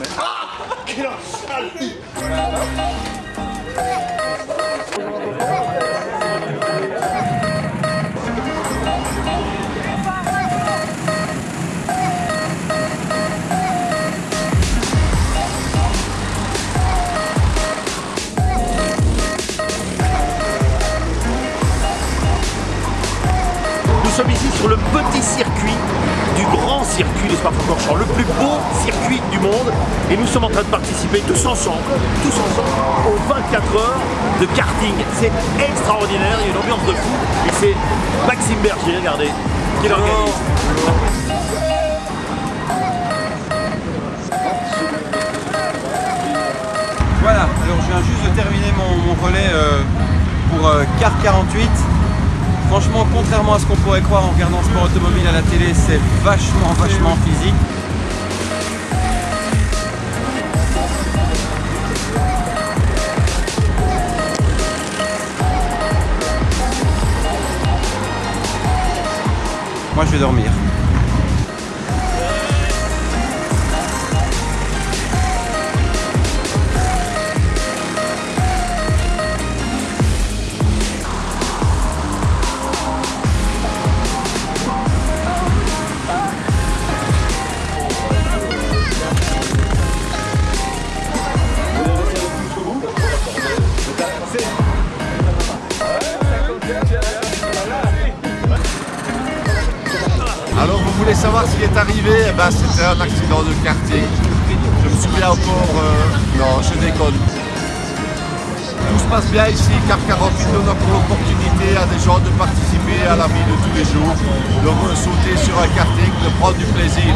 めん。あ Nous sommes ici sur le petit circuit du grand circuit de Spa-Francorchamps, le plus beau circuit du monde. Et nous sommes en train de participer tous ensemble, tous ensemble, aux 24 heures de karting. C'est extraordinaire, il y a une ambiance de fou. Et c'est Maxime Berger, regardez, qui l'organise. Voilà, alors je viens juste de terminer mon, mon relais euh, pour euh, Car 48. Franchement, contrairement à ce qu'on pourrait croire en regardant sport automobile à la télé, c'est vachement, vachement physique. Moi, je vais dormir. Alors vous voulez savoir ce qui est arrivé? Eh ben, C'était un accident de karting. Je me souviens encore, euh, non je déconne. Tout se passe bien ici, car 48 donne encore l'opportunité à des gens de participer à la vie de tous les jours, de sauter sur un karting, de prendre du plaisir.